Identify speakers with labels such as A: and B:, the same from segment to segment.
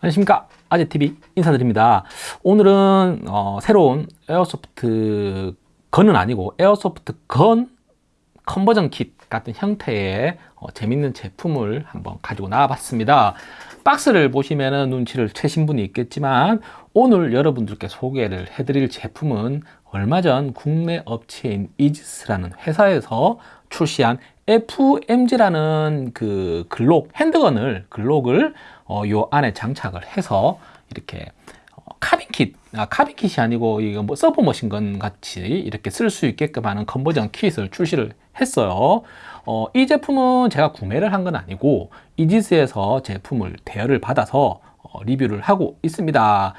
A: 안녕하십니까. 아재TV 인사드립니다. 오늘은 어, 새로운 airsoft gun은 아니고 airsoft gun conversion kit 같은 형태의 어, 재밌는 제품을 한번 가지고 나와 봤습니다. 박스를 보시면 눈치를 채신 분이 있겠지만 오늘 여러분들께 소개를 해드릴 제품은 얼마 전 국내 업체인 이지스라는 회사에서 출시한 FMG라는 그 글록 handgun을 글록을 어, 요 안에 장착을 해서 이렇게 어, 카빈kit 아, 카빈kit이 아니고 이거 뭐 submachine gun 같이 이렇게 쓸 수 있게끔 하는 conversion kit을 출시를 했어요. 어, 이 제품은 제가 구매를 한 건 아니고 이지스에서 제품을 대여를 받아서 어, 리뷰를 하고 있습니다.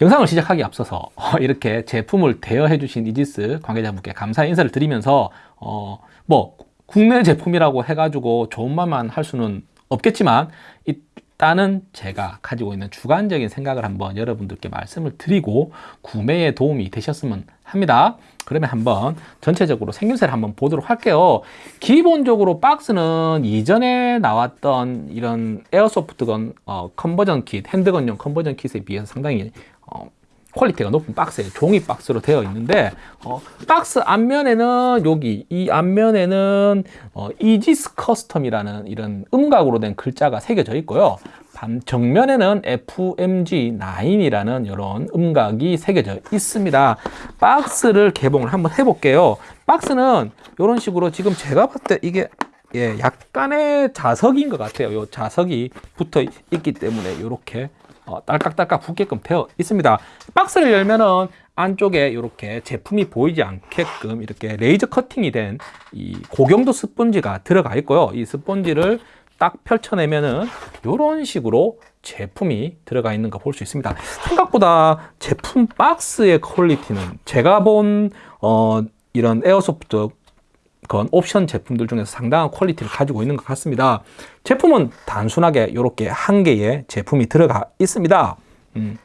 A: 영상을 시작하기 앞서서 어, 이렇게 제품을 대여해 주신 이지스 관계자분께 감사 인사를 드리면서 어, 뭐 국내 제품이라고 해가지고 좋은 말만 할 수는 없겠지만 일단은 제가 가지고 있는 주관적인 생각을 한번 여러분들께 말씀을 드리고 구매에 도움이 되셨으면 합니다. 그러면 한번 전체적으로 생김새를 한번 보도록 할게요. 기본적으로 박스는 이전에 나왔던 이런 airsoft gun 어, conversion kit handgun용 conversion kit에 비해서 상당히 어, 퀄리티가 높은 박스에 종이 박스로 되어 있는데 어, 박스 앞면에는 여기 이 앞면에는 어, 이지스 커스텀이라는 이런 음각으로 된 글자가 새겨져 있고요. 반 정면에는 FMG9이라는 이런 음각이 새겨져 있습니다. 박스를 개봉을 한번 해볼게요. 박스는 이런 식으로 지금 제가 봤을 때 이게 예, 약간의 자석인 것 같아요. 요 자석이 붙어 있기 때문에 이렇게 어, 딸깍딸깍 붙게끔 되어 있습니다. 박스를 열면은 안쪽에 이렇게 제품이 보이지 않게끔 이렇게 레이저 커팅이 된 이 고경도 스펀지가 들어가 있고요. 이 스펀지를 딱 펼쳐내면은 이런 식으로 제품이 들어가 있는 거 볼 수 있습니다. 생각보다 제품 박스의 quality는 제가 본 어, 이런 airsoft gun 옵션 제품들 중에서 상당한 quality를 가지고 있는 것 같습니다. 제품은 단순하게 이렇게 한 개의 제품이 들어가 있습니다. 음,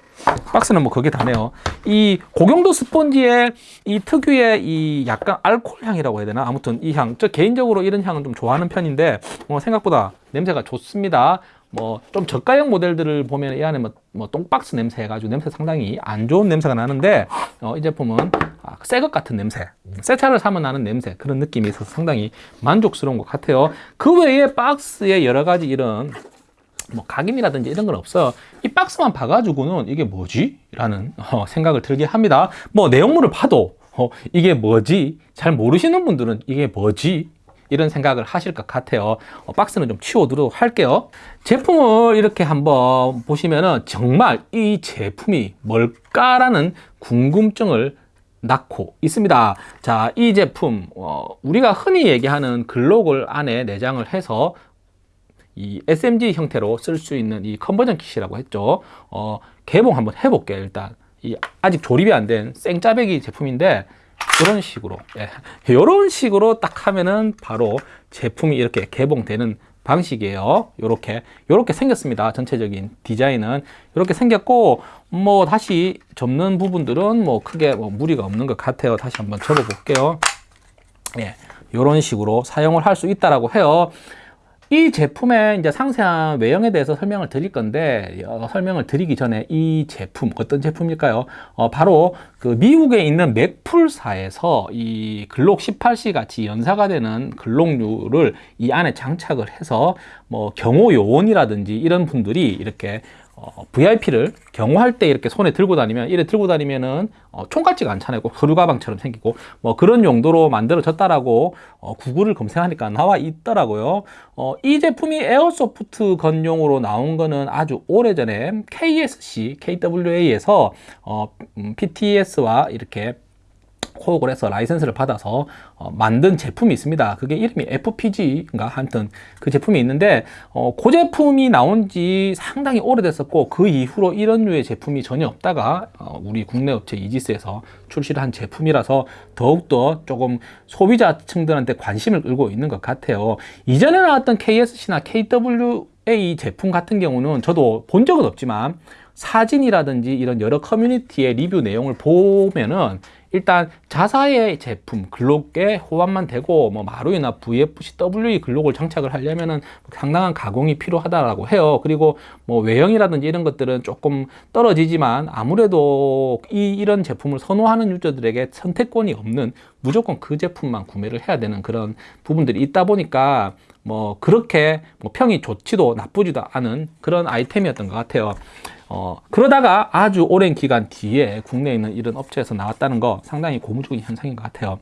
A: 박스는 뭐 그게 다네요. 이 고경도 스펀지의 이 특유의 이 약간 알코올 향이라고 해야 되나? 아무튼 이 향. 저 개인적으로 이런 향을 좀 좋아하는 편인데 뭐 생각보다 냄새가 좋습니다 뭐 좀 저가형 모델들을 보면 이 안에 뭐, 뭐 똥박스 냄새 해가지고 냄새 상당히 안 좋은 냄새가 나는데 어, 이 제품은 아, 새것 같은 냄새 새 차를 사면 나는 냄새 그런 느낌이 있어서 상당히 만족스러운 것 같아요 그 외에 박스에 여러 가지 이런 뭐 각인이라든지 이런 건 없어요 이 박스만 봐가지고는 이게 뭐지? 라는 어, 생각을 들게 합니다 뭐 내용물을 봐도 어, 이게 뭐지? 잘 모르시는 분들은 이게 뭐지? 이런 생각을 하실 것 같아요. 어, 박스는 좀 치워두도록 할게요. 제품을 이렇게 한번 보시면은 정말 이 제품이 뭘까라는 궁금증을 낳고 있습니다. 자 이 제품 어, 우리가 흔히 얘기하는 글록을 안에 내장을 해서 이 SMG 형태로 쓸 수 있는 이 컨버전 킷이라고 했죠. 어, 개봉 한번 해볼게요 일단. 이 아직 조립이 안 된 생짜배기 제품인데 이런 식으로 예, 이런 식으로 딱 하면은 바로 제품이 이렇게 개봉되는 방식이에요. 이렇게 이렇게 생겼습니다. 전체적인 디자인은. 이렇게 생겼고 뭐 다시 접는 부분들은 뭐 크게 뭐 무리가 없는 것 같아요. 다시 한번 접어 볼게요. 예, 이런 식으로 사용을 할 수 있다라고 해요 이 제품의 이제 상세한 외형에 대해서 설명을 드릴 건데 어, 설명을 드리기 전에 이 제품 어떤 제품일까요? 어, 바로 그 미국에 있는 맥풀사에서 이 글록 18C 같이 연사가 되는 글록류를 이 안에 장착을 해서 뭐 경호 요원이라든지 이런 분들이 이렇게 어, VIP를 경호할 때 이렇게 손에 들고 다니면 이래 들고 다니면은 어, 총 같지가 않잖아요. 서류 가방처럼 생기고. 뭐 그런 용도로 만들어졌다라고 어, 구글을 검색하니까 나와 있더라고요. 어, 이 제품이 airsoft gun용으로 나온 거는 아주 오래전에 KSC, KWA에서 어, 음, PTS와 이렇게 co-op을 해서 라이센스를 받아서 어, 만든 제품이 있습니다. 그게 이름이 FPG인가? 하여튼 그 제품이 있는데 어, 그 제품이 나온 지 상당히 오래됐었고 그 이후로 이런 류의 제품이 전혀 없다가 어, 우리 국내 업체 이지스에서 출시를 한 제품이라서 더욱더 조금 소비자층들한테 관심을 끌고 있는 것 같아요. 이전에 나왔던 KSC나 KW A 제품 같은 경우는 저도 본 적은 없지만 사진이라든지 이런 여러 커뮤니티의 리뷰 내용을 보면은 일단 자사의 제품 글록에 호환만 되고 뭐 마루이나 VFC WE 글록을 장착을 하려면은 상당한 가공이 필요하다라고 해요. 그리고 뭐 외형이라든지 이런 것들은 조금 떨어지지만 아무래도 이 이런 제품을 선호하는 유저들에게 선택권이 없는 무조건 그 제품만 구매를 해야 되는 그런 부분들이 있다 보니까 뭐 그렇게 뭐 평이 좋지도 나쁘지도 않은 그런 아이템이었던 것 같아요. 어, 그러다가 아주 오랜 기간 뒤에 국내에 있는 이런 업체에서 나왔다는 거 상당히 고무적인 현상인 것 같아요.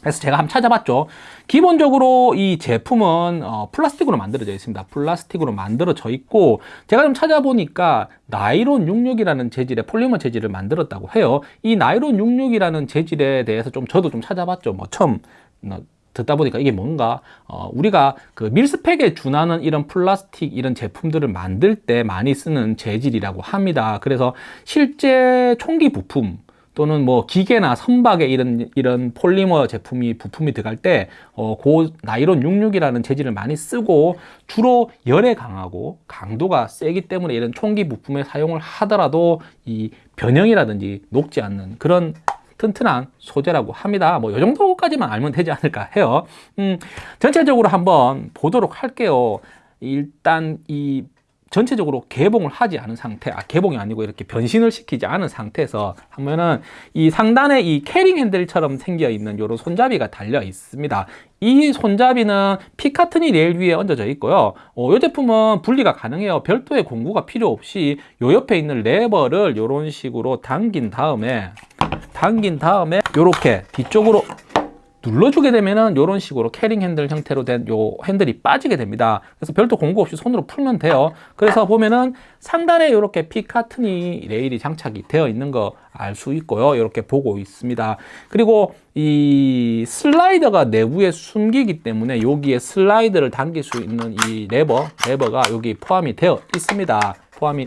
A: 그래서 제가 한번 찾아봤죠. 기본적으로 이 제품은 어, 플라스틱으로 만들어져 있습니다. 플라스틱으로 만들어져 있고 제가 좀 찾아보니까 나이론 66이라는 재질의 폴리머 재질을 만들었다고 해요. 이 나이론 66이라는 재질에 대해서 좀 저도 좀 찾아봤죠. 뭐 처음 어, 듣다 보니까 이게 뭔가 어, 우리가 그 mil-spec에 준하는 이런 플라스틱 이런 제품들을 만들 때 많이 쓰는 재질이라고 합니다. 그래서 실제 총기 부품 또는 뭐 기계나 선박에 이런 이런 폴리머 제품이 부품이 들어갈 때 어, 고 나이론 66이라는 재질을 많이 쓰고 주로 열에 강하고 강도가 세기 때문에 이런 총기 부품에 사용을 하더라도 이 변형이라든지 녹지 않는 그런 튼튼한 소재라고 합니다. 뭐 이 정도까지만 알면 되지 않을까 해요. 음, 전체적으로 한번 보도록 할게요. 일단 이 전체적으로 개봉을 하지 않은 상태, 아, 개봉이 아니고 이렇게 변신을 시키지 않은 상태에서 하면은 이 상단에 이 캐링 핸들처럼 생겨 있는 이런 손잡이가 달려 있습니다. 이 손잡이는 Picatinny rail 위에 얹어져 있고요. 어, 이 제품은 분리가 가능해요. 별도의 공구가 필요 없이 요 옆에 있는 레버를 이런 식으로 당긴 다음에 당긴 다음에 이렇게 뒤쪽으로 눌러주게 되면은 이런 식으로 carrying handle 형태로 된 요 핸들이 빠지게 됩니다. 그래서 별도 공구 없이 손으로 풀면 돼요. 그래서 보면은 상단에 이렇게 Picatinny rail이 장착이 되어 있는 거 알 수 있고요. 이렇게 보고 있습니다. 그리고 이 슬라이더가 내부에 숨기기 때문에 여기에 슬라이드를 당길 수 있는 이 레버, 레버가 여기 포함이 되어 있습니다. 포함이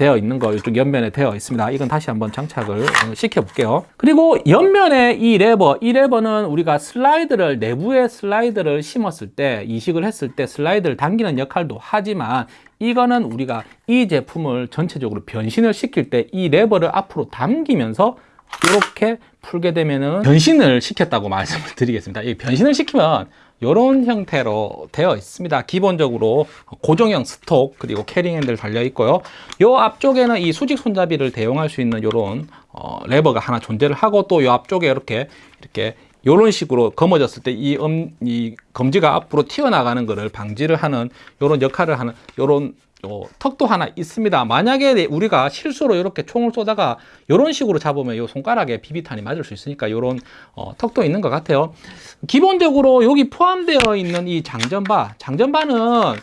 A: 되어 있는 거 이쪽 옆면에 되어 있습니다. 이건 다시 한번 장착을 시켜 볼게요. 그리고 옆면에 이 레버, 이 레버는 우리가 슬라이드를 내부에 슬라이드를 심었을 때 이식을 했을 때 슬라이드를 당기는 역할도 하지만 이거는 우리가 이 제품을 전체적으로 변신을 시킬 때 이 레버를 앞으로 당기면서 이렇게 풀게 되면은 변신을 시켰다고 말씀을 드리겠습니다. 이 변신을 시키면 이런 형태로 되어 있습니다. 기본적으로 고정형 스톡 그리고 캐링 핸들 달려 있고요. 이 앞쪽에는 이 수직 손잡이를 대용할 수 있는 이런 어, 레버가 하나 존재를 하고 또 이 앞쪽에 이렇게 이렇게 이런 식으로 검어졌을 때이 음, 이 검지가 앞으로 튀어나가는 것을 방지를 하는 이런 역할을 하는 이런 어, 턱도 하나 있습니다. 만약에 우리가 실수로 이렇게 총을 쏘다가 이런 식으로 잡으면 이 손가락에 비비탄이 맞을 수 있으니까 이런 어, 턱도 있는 것 같아요. 기본적으로 여기 포함되어 있는 이 장전바, 장전바는 어,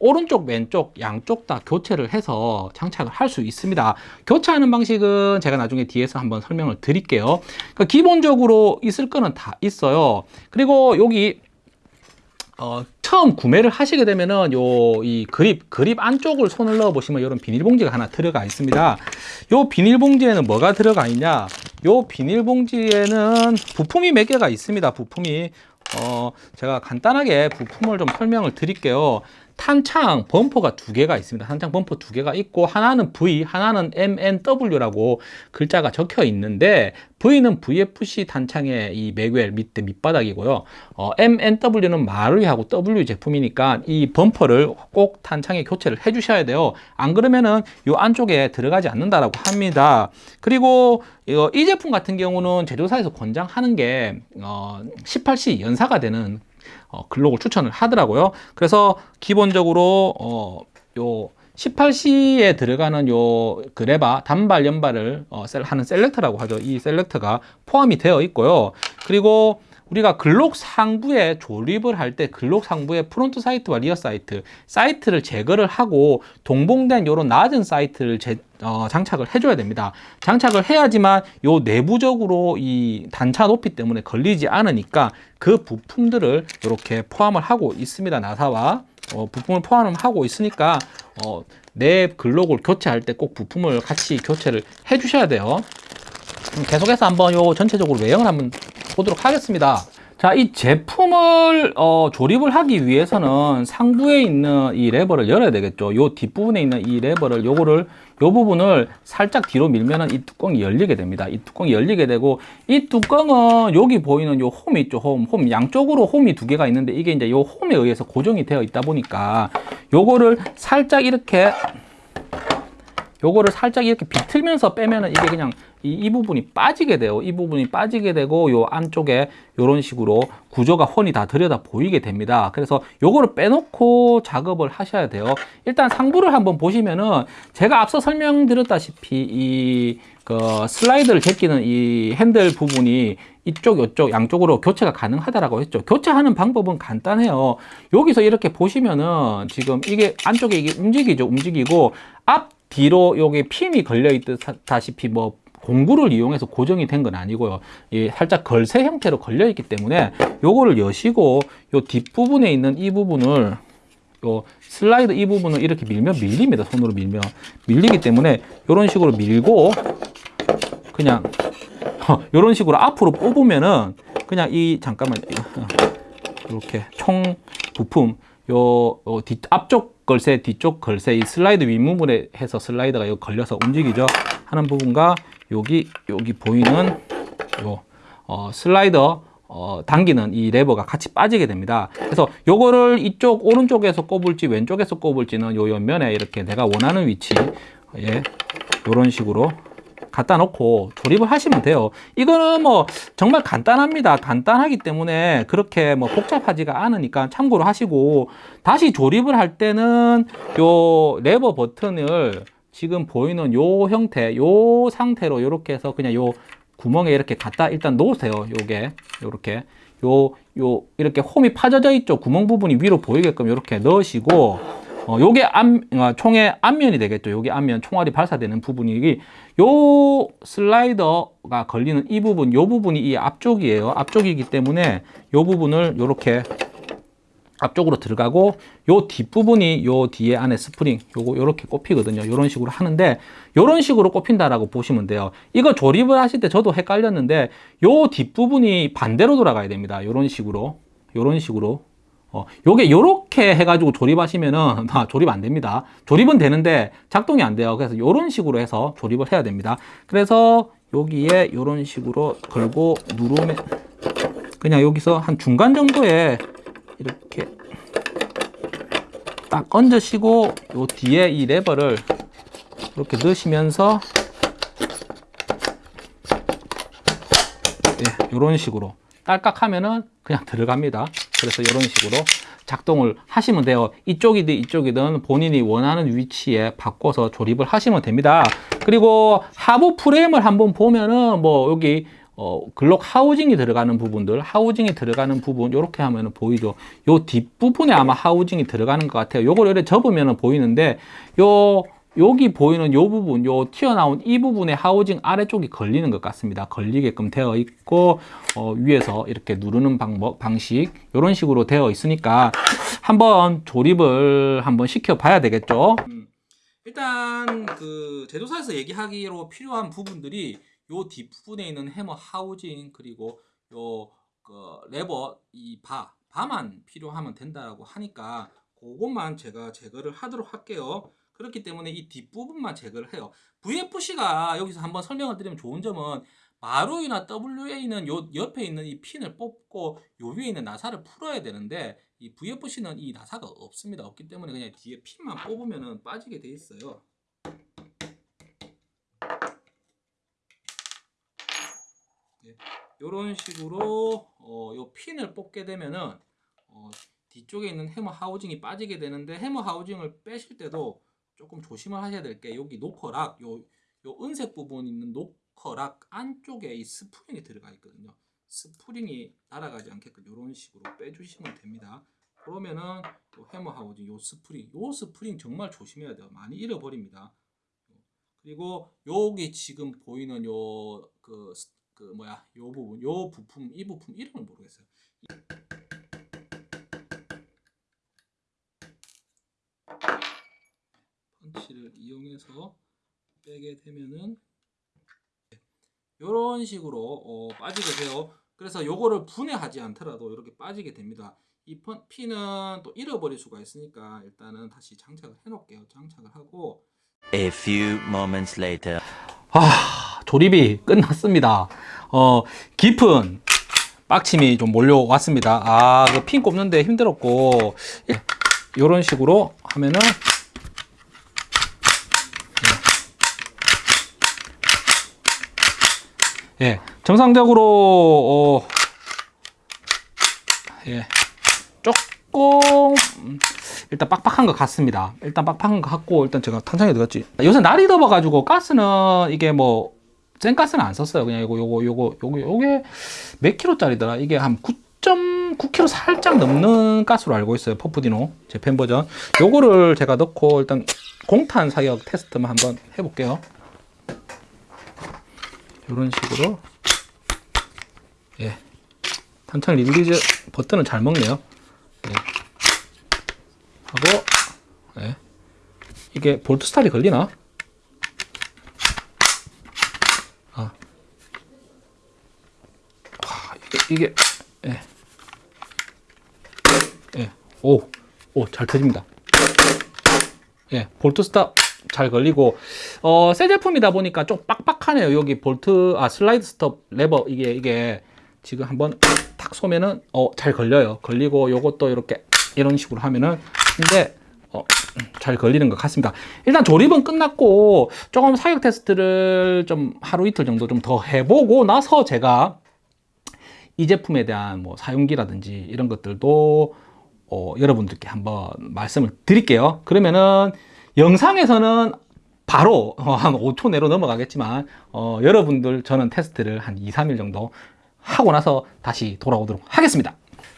A: 오른쪽, 왼쪽, 양쪽 다 교체를 해서 장착을 할 수 있습니다. 교체하는 방식은 제가 나중에 뒤에서 한번 설명을 드릴게요. 그러니까 기본적으로 있을 거는 다 있어요. 그리고 여기 어, 처음 구매를 하시게 되면은 요 이 그립 그립 안쪽을 손을 넣어 보시면 이런 비닐봉지가 하나 들어가 있습니다. 요 비닐봉지에는 뭐가 들어가 있냐? 요 비닐봉지에는 부품이 몇 개가 있습니다. 부품이 어, 제가 간단하게 부품을 좀 설명을 드릴게요. 탄창 범퍼가 두 개가 있습니다. 탄창 범퍼 두 개가 있고 하나는 V, 하나는 MNW라고 글자가 적혀 있는데 V는 VFC 탄창의 이 맥웰 밑에 밑바닥이고요. 어, MNW는 마루이하고 W 제품이니까 이 범퍼를 꼭 탄창에 교체를 해 주셔야 돼요. 안 그러면은 이 안쪽에 들어가지 않는다라고 합니다. 그리고 이 제품 같은 경우는 제조사에서 권장하는 게 어, 18C 연사가 되는 어, 글록을 추천을 하더라고요. 그래서 기본적으로 어, 요 18C에 들어가는 요 그 레버 단발 연발을 어, 하는 selector라고 하죠. 이 selector가 포함이 되어 있고요. 그리고 우리가 글록 상부에 조립을 할 때 글록 상부에 front sight와 rear sight sight를 제거를 하고 동봉된 이런 낮은 sight를 제, 어, 장착을 해줘야 됩니다. 장착을 해야지만 요 내부적으로 이 단차 높이 때문에 걸리지 않으니까 그 부품들을 이렇게 포함을 하고 있습니다. 나사와 어, 부품을 포함을 하고 있으니까 어, 내 글록을 교체할 때 꼭 부품을 같이 교체를 해주셔야 돼요. 계속해서 한번 요 전체적으로 외형을 한번 보도록 하겠습니다. 자, 이 제품을 어, 조립을 하기 위해서는 상부에 있는 이 레버를 열어야 되겠죠. 요 뒷부분에 있는 이 레버를 요거를 요 부분을 살짝 뒤로 밀면은 이 뚜껑이 열리게 됩니다. 이 뚜껑이 열리게 되고 이 뚜껑은 여기 보이는 요 홈이 있죠. 홈, 홈 양쪽으로 홈이 두 개가 있는데 이게 이제 요 홈에 의해서 고정이 되어 있다 보니까 요거를 살짝 이렇게 요거를 살짝 이렇게 비틀면서 빼면은 이게 그냥 이, 이 부분이 빠지게 돼요. 이 부분이 빠지게 되고 요 안쪽에 요런 식으로 구조가 훤히 다 들여다 보이게 됩니다. 그래서 요거를 빼놓고 작업을 하셔야 돼요. 일단 상부를 한번 보시면은 제가 앞서 설명드렸다시피 이 그 슬라이드를 제끼는 이 핸들 부분이 이쪽 이쪽 양쪽으로 교체가 가능하다라고 했죠. 교체하는 방법은 간단해요. 여기서 이렇게 보시면은 지금 이게 안쪽에 이게 움직이죠. 움직이고 앞 뒤로 여기 핀이 걸려 있다시피 뭐 공구를 이용해서 고정이 된 건 아니고요. 이 살짝 걸쇠 형태로 걸려 있기 때문에 요거를 여시고 요 뒷부분에 있는 이 부분을 요 슬라이드 이 부분을 이렇게 밀면 밀립니다. 손으로 밀면 밀리기 때문에 이런 식으로 밀고 그냥 이런 식으로 앞으로 뽑으면은 그냥 이 잠깐만 이렇게 총 부품 요, 요 뒤, 앞쪽 걸쇠 뒤쪽 걸쇠 이 슬라이드 윗부분에 해서 슬라이드가 여기 걸려서 움직이죠 하는 부분과 여기 여기 보이는 요 어, 슬라이더 어, 당기는 이 레버가 같이 빠지게 됩니다. 그래서 요거를 이쪽 오른쪽에서 꼽을지 왼쪽에서 꼽을지는 요 옆면에 이렇게 내가 원하는 위치 예, 요런 식으로 갖다 놓고 조립을 하시면 돼요. 이거는 뭐 정말 간단합니다. 간단하기 때문에 그렇게 뭐 복잡하지가 않으니까 참고로 하시고 다시 조립을 할 때는 요 레버 버튼을 지금 보이는 요 형태, 요 상태로 이렇게 해서 그냥 요 구멍에 이렇게 갖다 일단 놓으세요. 요게 요렇게 요 요 이렇게 홈이 파져져 있죠. 구멍 부분이 위로 보이게끔 이렇게 넣으시고 어, 요게 앞, 어, 총의 앞면이 되겠죠. 요게 앞면 총알이 발사되는 부분이 요 슬라이더가 걸리는 이 부분, 요 부분이 이 앞쪽이에요. 앞쪽이기 때문에 요 부분을 요렇게 앞쪽으로 들어가고 요 뒷부분이 요 뒤에 안에 스프링 요거 요렇게 꼽히거든요 요런 식으로 하는데 요런 식으로 꼽힌다라고 보시면 돼요 이거 조립을 하실 때 저도 헷갈렸는데 요 뒷부분이 반대로 돌아가야 됩니다 요런 식으로 요런 식으로 어, 요게 요렇게 해가지고 조립하시면은 아, 조립 안 됩니다. 조립은 되는데 작동이 안 돼요. 그래서 요런 식으로 해서 조립을 해야 됩니다. 그래서 여기에 요런 식으로 걸고 누르면 그냥 여기서 한 중간 정도에 이렇게 딱 얹으시고 요 뒤에 이 레버를 이렇게 넣으시면서 예, 이런 식으로 딸깍 하면은 그냥 들어갑니다. 그래서 이런 식으로 작동을 하시면 돼요. 이쪽이든 이쪽이든 본인이 원하는 위치에 바꿔서 조립을 하시면 됩니다. 그리고 하부 프레임을 한번 보면은 뭐 여기 어, 글록 하우징이 들어가는 부분들, 하우징이 들어가는 부분, 이렇게 하면 보이죠. 요 뒷부분에 아마 하우징이 들어가는 것 같아요. 요걸 이렇게 접으면 보이는데, 요, 여기 보이는 요 부분, 요 튀어나온 이 부분에 하우징 아래쪽이 걸리는 것 같습니다. 걸리게끔 되어 있고, 어, 위에서 이렇게 누르는 방법, 방식, 이런 식으로 되어 있으니까 한번 조립을 한번 시켜 봐야 되겠죠. 음, 일단 그 제조사에서 얘기하기로 필요한 부분들이 요 뒷부분에 있는 해머 하우징 그리고 요 그 레버 이 바, 바만 필요하면 된다고 하니까 그것만 제가 제거를 하도록 할게요. 그렇기 때문에 이 뒷부분만 제거를 해요. VFC가 여기서 한번 설명을 드리면 좋은 점은 마루이나 WA는 요 옆에 있는 이 핀을 뽑고 요 위에 있는 나사를 풀어야 되는데 이 VFC는 이 나사가 없습니다. 없기 때문에 그냥 뒤에 핀만 뽑으면 빠지게 돼 있어요. 이런 식으로 어, 요 핀을 뽑게 되면은 어, 뒤쪽에 있는 hammer housing이 빠지게 되는데 hammer housing을 빼실 때도 조금 조심을 하셔야 될 게 여기 knocker lock 요, 요 은색 부분 있는 knocker lock 안쪽에 이 스프링이 들어가 있거든요. 스프링이 날아가지 않게끔 이런 식으로 빼주시면 됩니다. 그러면은 요 hammer housing 요 스프링 요 스프링 정말 조심해야 돼요. 많이 잃어버립니다. 그리고 여기 지금 보이는 요그 그 뭐야 요 부분 요 부품 이 부품 이름을 모르겠어요. 펀치를 이용해서 빼게 되면은 이런 식으로 어, 빠지게 돼요. 그래서 요거를 분해하지 않더라도 이렇게 빠지게 됩니다. 이 펀- 핀은 또 잃어버릴 수가 있으니까 일단은 다시 장착을 해놓을게요. 장착을 하고
B: A few moments later.
A: 아, 조립이 끝났습니다. 어, 깊은 빡침이 좀 몰려왔습니다. 아, 그 핀 꼽는데 힘들었고, 예, 이런 식으로 하면은, 예, 예, 정상적으로, 어, 예, 조금, 음, 일단 빡빡한 것 같습니다. 일단 빡빡한 것 같고 일단 제가 탄창에 들어갔지. 요새 날이 더워가지고 가스는 이게 뭐 센가스는 안 썼어요. 그냥 요거 요거 요거 요거 요게 몇 킬로짜리더라. 이게 한 9.9kg 살짝 넘는 가스로 알고 있어요. 퍼프디노 제팬 버전. 요거를 제가 넣고 일단 공탄 사격 테스트만 한번 해볼게요. 이런 식으로 예 탄창 release 버튼은 잘 먹네요. 예. 하고 예. 이게 bolt stop이 걸리나? 아, 와, 이게, 이게 예. 예. 오, 오, 잘 터집니다. 예, bolt stop 잘 걸리고 어, 새 제품이다 보니까 좀 빡빡하네요. 여기 볼트 아 slide stop lever 이게 이게 지금 한번 탁 쏘면은 어, 잘 걸려요. 걸리고 요것도 이렇게 이런 식으로 하면은 근데 어, 잘 걸리는 것 같습니다. 일단 조립은 끝났고 조금 사격 테스트를 좀 하루 이틀 정도 좀 더 해보고 나서 제가 이 제품에 대한 뭐 사용기라든지 이런 것들도 어, 여러분들께 한번 말씀을 드릴게요. 그러면은 영상에서는 바로 어, 한 5초 내로 넘어가겠지만 어, 여러분들 저는 테스트를 한 2, 3일 정도 하고 나서 다시 돌아오도록 하겠습니다.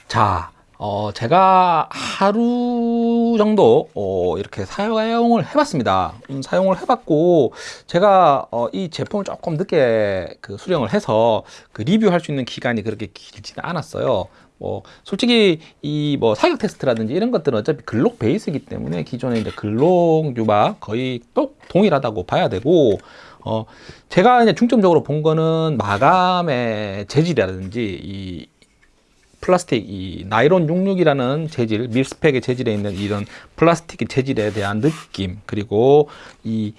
A: 자, 어, 제가 하루 정도 어, 이렇게 사용을 해봤습니다. 음, 사용을 해봤고 제가 어, 이 제품을 조금 늦게 그 수령을 해서 그 리뷰할 수 있는 기간이 그렇게 길지는 않았어요. 뭐 솔직히 이 뭐 사격 테스트라든지 이런 것들은 어차피 글록 베이스이기 때문에 기존에 이제 글록 유바 거의 또 동일하다고 봐야 되고 어 제가 이제 중점적으로 본 거는 마감의 재질이라든지 이 플라스틱 이 나이론 66이라는 재질 밀스펙의 재질에 있는 이런 플라스틱의 재질에 대한 느낌 그리고 이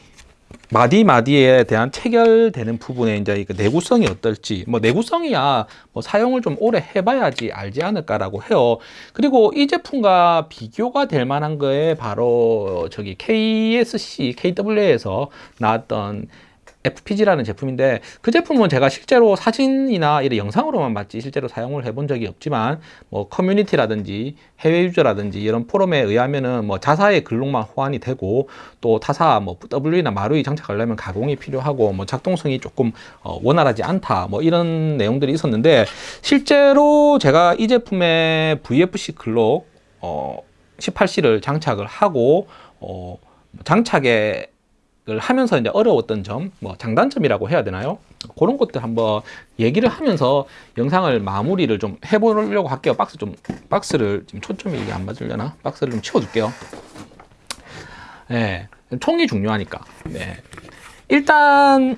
A: 마디 마디에 대한 체결되는 부분에 이제 이 내구성이 어떨지 뭐 내구성이야 뭐 사용을 좀 오래 해봐야지 알지 않을까라고 해요. 그리고 이 제품과 비교가 될 만한 거에 바로 저기 KSC KW에서 나왔던 FPG라는 제품인데 그 제품은 제가 실제로 사진이나 이런 영상으로만 봤지 실제로 사용을 해본 적이 없지만 뭐 커뮤니티라든지 해외 유저라든지 이런 포럼에 의하면은 뭐 자사의 글록만 호환이 되고 또 타사 뭐 W나 마루이 장착하려면 가공이 필요하고 뭐 작동성이 조금 어 원활하지 않다 뭐 이런 내용들이 있었는데 실제로 제가 이 제품의 VFC 글록 어 18C를 장착을 하고 어 장착에 을 하면서 이제 어려웠던 점, 뭐 장단점이라고 해야 되나요? 그런 것들 한번 얘기를 하면서 영상을 마무리를 좀 해보려고 할게요. 박스 좀 박스를 지금 초점이 이게 안 맞으려나? 박스를 좀 치워줄게요. 네, 총이 중요하니까. 네, 일단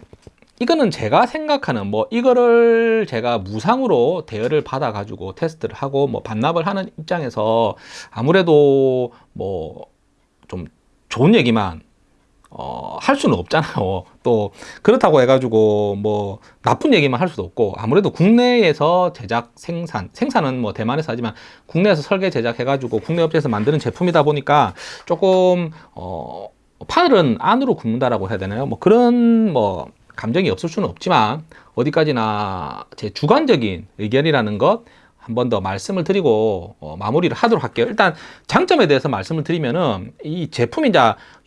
A: 이거는 제가 생각하는 뭐 이거를 제가 무상으로 대여를 받아 가지고 테스트를 하고 뭐 반납을 하는 입장에서 아무래도 뭐 좀 좋은 얘기만 어, 할 수는 없잖아요. 또 그렇다고 해가지고 뭐 나쁜 얘기만 할 수도 없고 아무래도 국내에서 제작 생산 생산은 뭐 대만에서 하지만 국내에서 설계 제작해가지고 국내 업체에서 만드는 제품이다 보니까 조금 어 팔은 안으로 굽는다라고 해야 되나요? 뭐 그런 뭐 감정이 없을 수는 없지만 어디까지나 제 주관적인 의견이라는 것 한 번 더 말씀을 드리고 어, 마무리를 하도록 할게요. 일단 장점에 대해서 말씀을 드리면은 이 제품이 이제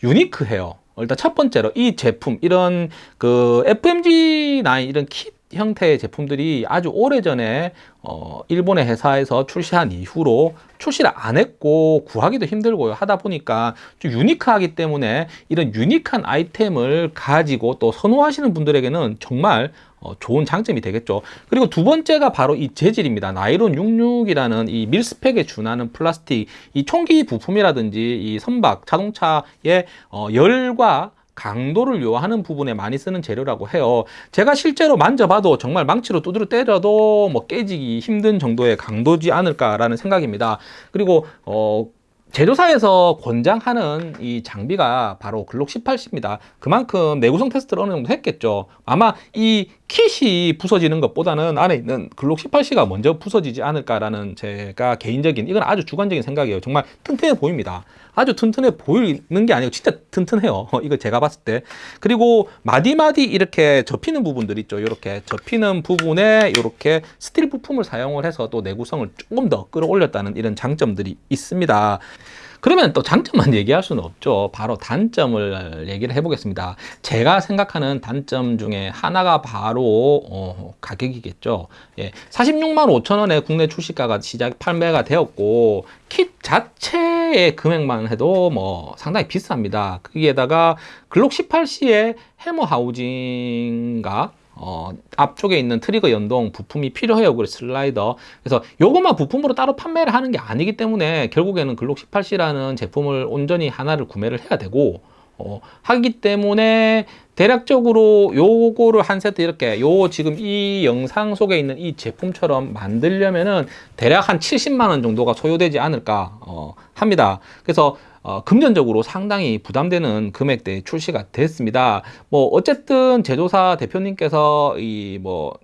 A: 유니크해요. 일단 첫 번째로 이 제품 이런 그 FMG9 이런 킷 형태의 제품들이 아주 오래전에 어 일본의 회사에서 출시한 이후로 출시를 안 했고 구하기도 힘들고요. 하다 보니까 좀 유니크하기 때문에 이런 유니크한 아이템을 가지고 또 선호하시는 분들에게는 정말 어, 좋은 장점이 되겠죠. 그리고 두 번째가 바로 이 재질입니다. 나이론 66이라는 이 밀스펙에 준하는 플라스틱, 이 총기 부품이라든지 이 선박, 자동차의 어, 열과 강도를 요하는 부분에 많이 쓰는 재료라고 해요. 제가 실제로 만져봐도 정말 망치로 두드려 때려도 뭐 깨지기 힘든 정도의 강도지 않을까라는 생각입니다. 그리고 어 제조사에서 권장하는 이 장비가 바로 글록 18C입니다. 그만큼 내구성 테스트를 어느 정도 했겠죠. 아마 이 킷이 부서지는 것보다는 안에 있는 글록 18C가 먼저 부서지지 않을까라는 제가 개인적인 이건 아주 주관적인 생각이에요. 정말 튼튼해 보입니다. 아주 튼튼해 보이는 게 아니고 진짜 튼튼해요. 이거 제가 봤을 때. 그리고 마디마디 이렇게 접히는 부분들 있죠. 이렇게 접히는 부분에 이렇게 스틸 부품을 사용을 해서 또 내구성을 조금 더 끌어올렸다는 이런 장점들이 있습니다. 그러면 또 장점만 얘기할 수는 없죠. 바로 단점을 얘기를 해보겠습니다. 제가 생각하는 단점 중에 하나가 바로 어, 가격이겠죠. 예, 46만 5천 원에 국내 출시가가 시작 판매가 되었고 킷 자체의 금액만 해도 뭐 상당히 비쌉니다. 거기에다가 글록 18C의 해머 하우징과 어, 앞쪽에 있는 트리거 연동 부품이 필요해요. 그래서 슬라이더. 그래서 요것만 부품으로 따로 판매를 하는 게 아니기 때문에 결국에는 글록 18C라는 제품을 온전히 하나를 구매를 해야 되고, 어, 하기 때문에 대략적으로 요거를 한 세트 이렇게 요 지금 이 영상 속에 있는 이 제품처럼 만들려면은 대략 한 70만 원 정도가 소요되지 않을까 어, 합니다. 그래서 어, 금전적으로 상당히 부담되는 금액대에 출시가 됐습니다. 뭐 어쨌든 제조사 대표님께서 이뭐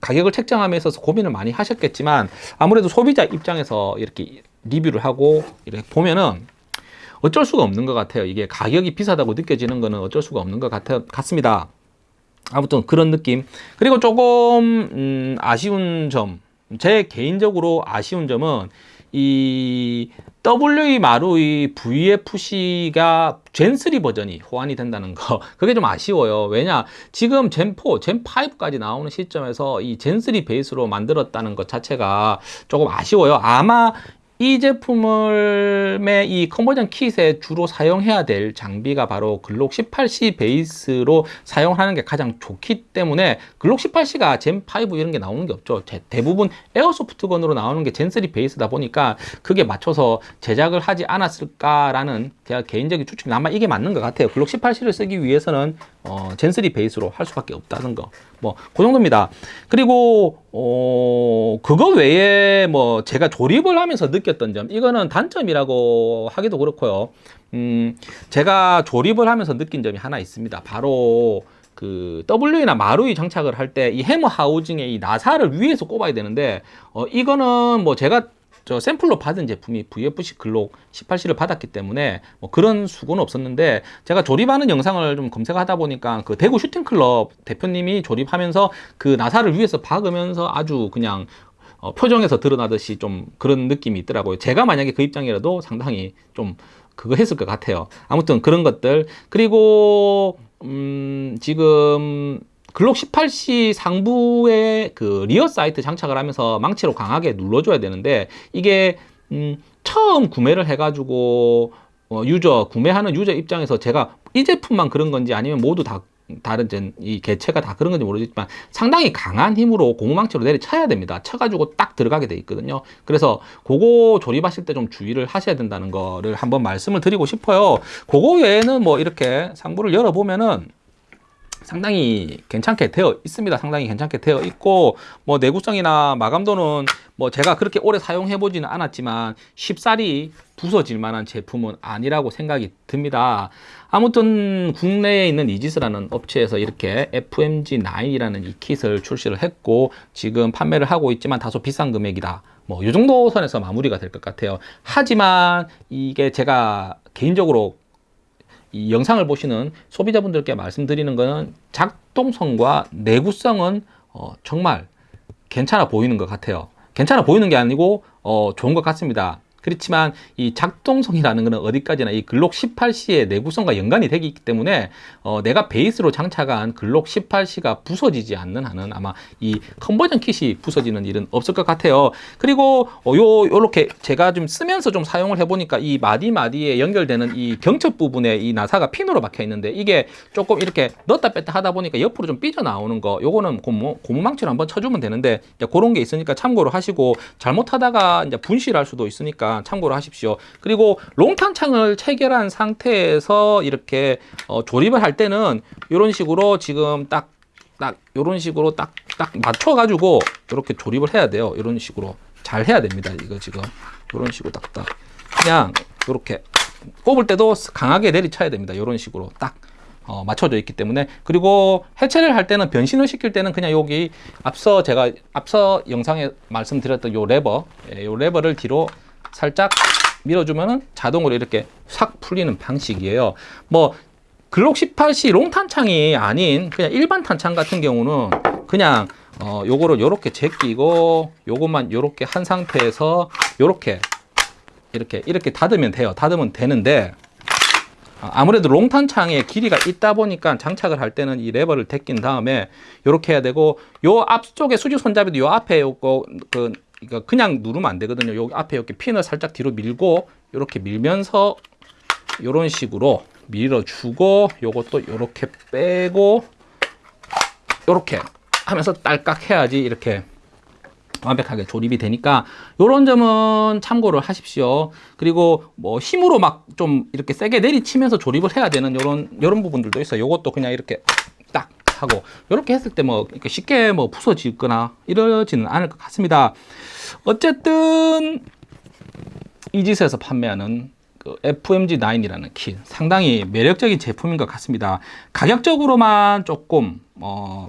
A: 가격을 책정함에 있어서 고민을 많이 하셨겠지만 아무래도 소비자 입장에서 이렇게 리뷰를 하고 이렇게 보면은 어쩔 수가 없는 것 같아요. 이게 가격이 비싸다고 느껴지는 거는 어쩔 수가 없는 것 같아, 같습니다. 아무튼 그런 느낌. 그리고 조금 음, 아쉬운 점, 제 개인적으로 아쉬운 점은 이 WE 마루이 VFC가 젠3 버전이 호환이 된다는 거 그게 좀 아쉬워요 왜냐 지금 젠4, 젠5까지 나오는 시점에서 이 젠3 베이스로 만들었다는 것 자체가 조금 아쉬워요 아마 이 제품을 이 컨버전 킷에 주로 사용해야 될 장비가 바로 글록 18C 베이스로 사용하는 게 가장 좋기 때문에 글록 18C가 젠5 이런 게 나오는 게 없죠. 제- 대부분 에어소프트건으로 나오는 게 젠3 베이스다 보니까 그게 맞춰서 제작을 하지 않았을까라는 제가 개인적인 추측이 아마 이게 맞는 것 같아요. 글록 18C를 쓰기 위해서는 어, 젠3 베이스로 할 수밖에 없다는 거. 뭐, 그 정도입니다. 그리고, 어, 그거 외에 뭐, 제가 조립을 하면서 느꼈던 점, 이거는 단점이라고 하기도 그렇고요. 음, 제가 조립을 하면서 느낀 점이 하나 있습니다. 바로, 그 W나 마루이 장착을 할 때 이 해머 하우징의 이 나사를 위에서 꼽아야 되는데 어 이거는 뭐 제가 저 샘플로 받은 제품이 VFC 글록 18C를 받았기 때문에 뭐 그런 수고는 없었는데 제가 조립하는 영상을 좀 검색하다 보니까 그 대구 슈팅클럽 대표님이 조립하면서 그 나사를 위에서 박으면서 아주 그냥 어, 표정에서 드러나듯이 좀 그런 느낌이 있더라고요. 제가 만약에 그 입장이라도 상당히 좀 그거 했을 것 같아요. 아무튼 그런 것들 그리고 음, 지금 글록 18C 상부에 그 리어 사이트 장착을 하면서 망치로 강하게 눌러줘야 되는데 이게 음, 처음 구매를 해가지고 어, 유저 구매하는 유저 입장에서 제가 이 제품만 그런 건지 아니면 모두 다 다른 젠, 이 개체가 다 그런 건지 모르겠지만 상당히 강한 힘으로 고무망치로 내리쳐야 됩니다. 쳐가지고 딱 들어가게 돼 있거든요. 그래서 그거 조립하실 때 좀 주의를 하셔야 된다는 거를 한번 말씀을 드리고 싶어요. 그거 외에는 뭐 이렇게 상부를 열어보면은 상당히 괜찮게 되어 있습니다. 상당히 괜찮게 되어 있고 뭐 내구성이나 마감도는 뭐 제가 그렇게 오래 사용해 보지는 않았지만 쉽사리 부서질 만한 제품은 아니라고 생각이 듭니다. 아무튼 국내에 있는 이지스라는 업체에서 이렇게 FMG9이라는 이 킷을 출시를 했고 지금 판매를 하고 있지만 다소 비싼 금액이다. 뭐 이 정도 선에서 마무리가 될 것 같아요. 하지만 이게 제가 개인적으로 이 영상을 보시는 소비자분들께 말씀드리는 것은 작동성과 내구성은 어, 정말 괜찮아 보이는 것 같아요. 괜찮아 보이는 게 아니고 어, 좋은 것 같습니다. 그렇지만 이 작동성이라는 것은 어디까지나 이 글록 18C의 내구성과 연관이 되기 때문에 어, 내가 베이스로 장착한 글록 18C가 부서지지 않는 한은 아마 이 컨버전 킷이 부서지는 일은 없을 것 같아요. 그리고 어, 요 요렇게 제가 좀 쓰면서 좀 사용을 해보니까 이 마디 마디에 연결되는 이 경첩 부분에 이 나사가 핀으로 박혀 있는데 이게 조금 이렇게 넣었다 뺐다 하다 보니까 옆으로 좀 삐져 나오는 거 요거는 고무 고무망치로 한번 쳐주면 되는데 이제 그런 게 있으니까 참고로 하시고 잘못하다가 이제 분실할 수도 있으니까 참고로 하십시오. 그리고 롱탄창을 체결한 상태에서 이렇게 어, 조립을 할 때는 이런 식으로 지금 딱 딱 이런 식으로 딱 딱 맞춰 가지고 이렇게 조립을 해야 돼요. 이런 식으로 잘 해야 됩니다. 이거 지금 이런 식으로 딱딱 그냥 이렇게 꼽을 때도 강하게 내리쳐야 됩니다. 이런 식으로 딱 어, 맞춰져 있기 때문에 그리고 해체를 할 때는 변신을 시킬 때는 그냥 여기 앞서 제가 앞서 영상에 말씀드렸던 요 레버 예, 요 레버를 뒤로 살짝 밀어주면은 자동으로 이렇게 싹 풀리는 방식이에요. 뭐 글록 18C long 탄창이 아닌 그냥 일반 탄창 같은 경우는 그냥 어 요거를 요렇게 제끼고 요것만 요렇게 한 상태에서 요렇게 이렇게 이렇게 닫으면 돼요. 닫으면 되는데 아, 아무래도 롱탄창에 길이가 있다 보니까 장착을 할 때는 이 레버를 제낀 다음에 이렇게 해야 되고 요 앞쪽에 수직 손잡이도 요 앞에 요거 그 이거 그냥 누르면 안 되거든요. 요 앞에 이렇게 핀을 살짝 뒤로 밀고 이렇게 밀면서 이런 식으로 밀어주고 요것도 이렇게 빼고 이렇게 하면서 딸깍 해야지 이렇게 완벽하게 조립이 되니까 이런 점은 참고를 하십시오. 그리고 뭐 힘으로 막 좀 이렇게 세게 내리치면서 조립을 해야 되는 이런 이런 부분들도 있어요. 이것도 그냥 이렇게 딱 하고 이렇게 했을 때뭐 이렇게 쉽게 뭐 부서지거나 이러지는 않을 것 같습니다. 어쨌든 이지스에서 판매하는 그 FMG9이라는 킷 상당히 매력적인 제품인 것 같습니다. 가격적으로만 조금 어,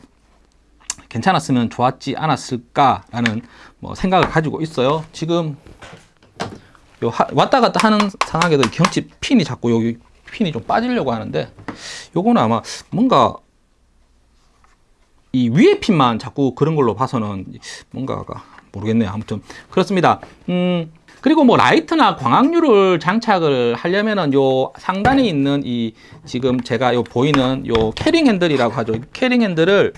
A: 괜찮았으면 좋았지 않았을까라는 뭐 생각을 가지고 있어요. 지금 요 하- 왔다 갔다 하는 상황에도 경첩 핀이 자꾸 여기 핀이 좀 빠지려고 하는데 요거는 아마 뭔가 이 위에 핀만 자꾸 그런 걸로 봐서는 뭔가가 모르겠네요. 아무튼 그렇습니다. 음 그리고 뭐 라이트나 광학류를 장착을 하려면은 요 상단에 있는 이 지금 제가 요 보이는 요 carrying handle이라고 하죠. carrying handle을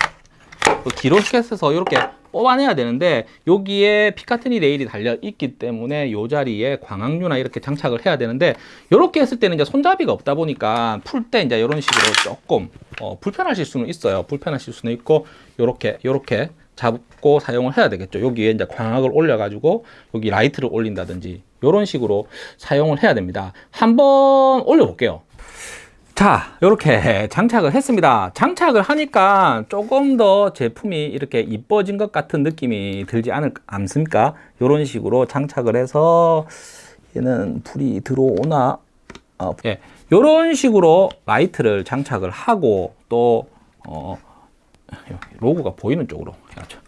A: 그 기로켓에서 이렇게 뽑아내야 되는데 여기에 Picatinny rail이 달려 있기 때문에 이 자리에 광학류나 이렇게 장착을 해야 되는데 이렇게 했을 때는 이제 손잡이가 없다 보니까 풀 때 이제 이런 식으로 조금 어, 불편하실 수는 있어요. 불편하실 수는 있고 이렇게 이렇게 잡고 사용을 해야 되겠죠. 여기에 이제 광학을 올려 가지고 여기 라이트를 올린다든지 이런 식으로 사용을 해야 됩니다. 한번 올려 볼게요. 자, 이렇게 장착을 했습니다. 장착을 하니까 조금 더 제품이 이렇게 이뻐진 것 같은 느낌이 들지 않을, 않습니까? 이런 식으로 장착을 해서 얘는 불이 들어오나? 어, 예. 이런 식으로 라이트를 장착을 하고 또, 어, 로고가 보이는 쪽으로 해야죠.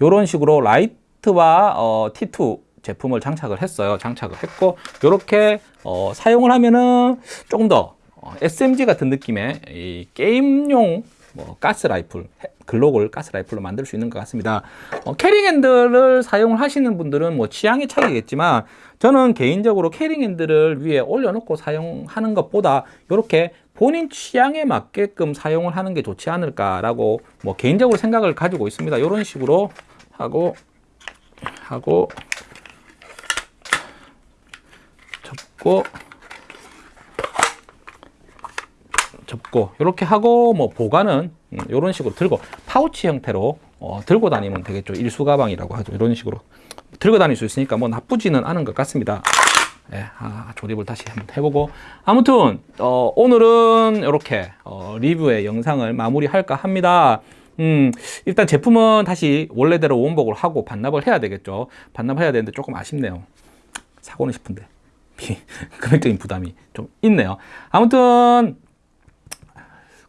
A: 이런 식으로 라이트와 어, T2 제품을 장착을 했어요. 장착을 했고 이렇게 어, 사용을 하면은 조금 더 어, SMG 같은 느낌의 이 게임용 뭐 가스 라이플, 해- 글록을 가스 라이플로 만들 수 있는 것 같습니다. 어, carrying handle을 사용을 하시는 분들은 뭐 취향의 차이겠지만 저는 개인적으로 carrying handle을 위에 올려놓고 사용하는 것보다 이렇게 본인 취향에 맞게끔 사용을 하는 게 좋지 않을까라고 뭐 개인적으로 생각을 가지고 있습니다. 이런 식으로 하고 하고 접고 접고 이렇게 하고 뭐 보관은 이런 식으로 들고 파우치 형태로 어, 들고 다니면 되겠죠. 일수 가방이라고 하죠. 이런 식으로 들고 다닐 수 있으니까 뭐 나쁘지는 않은 것 같습니다. 예, 아, 조립을 다시 한번 해보고. 아무튼 어, 오늘은 이렇게 어, 리뷰의 영상을 마무리할까 합니다. 음, 일단 제품은 다시 원래대로 원복을 하고 반납을 해야 되겠죠. 반납 해야 되는데 조금 아쉽네요. 사고는 싶은데. 금액적인 부담이 좀 있네요. 아무튼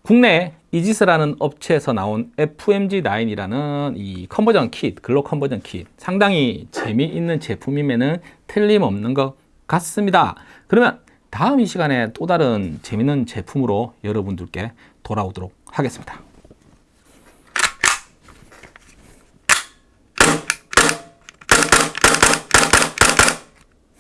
A: 국내 이지스라는 업체에서 나온 FMG9이라는 이 컨버전 킷, 글로 컨버전 킷 상당히 재미있는 제품임에는 틀림없는 것 같습니다. 그러면 다음 이 시간에 또 다른 재미있는 제품으로 여러분들께 돌아오도록 하겠습니다.